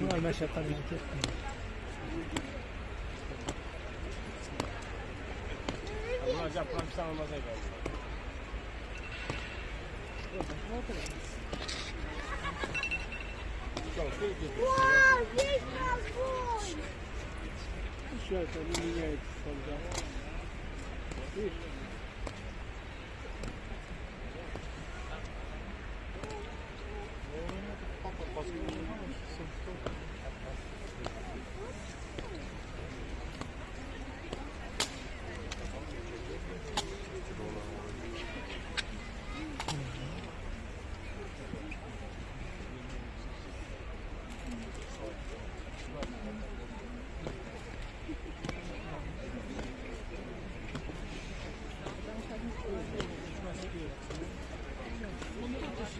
Bunlar meşakkatli hareket etmiyor. Hocam kampüsten almaz evvel. Wow, this is boy. Şöyle bir yere tutacağım. Bir.